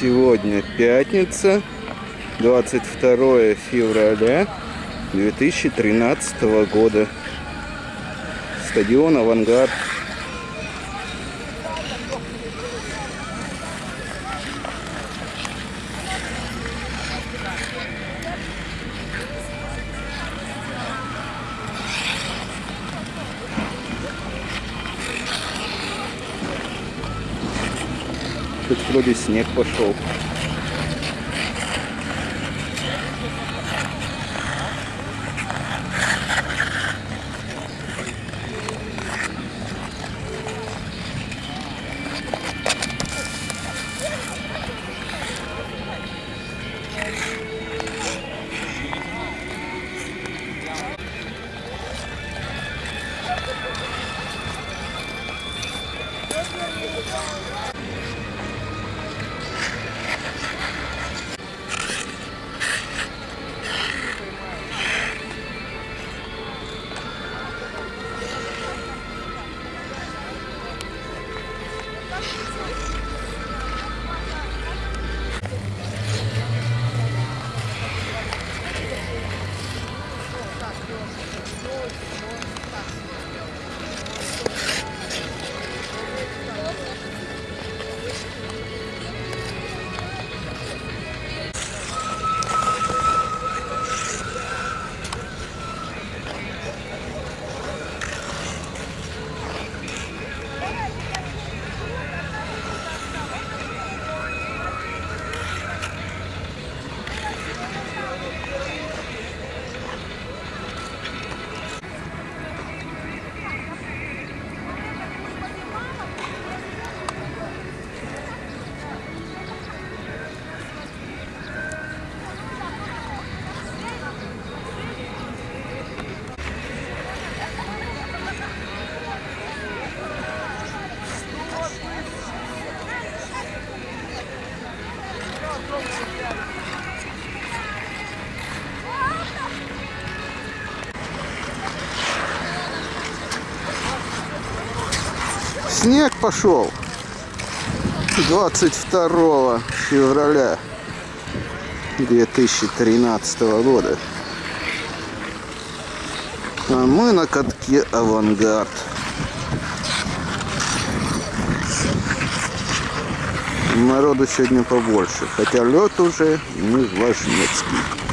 Сегодня пятница, 22 февраля 2013 года. Стадион «Авангард». Тут вроде снег пошел. Снег пошел 22 февраля 2013 года. А мы на катке «Авангард». Народу сегодня побольше, хотя лед уже не важнецкий.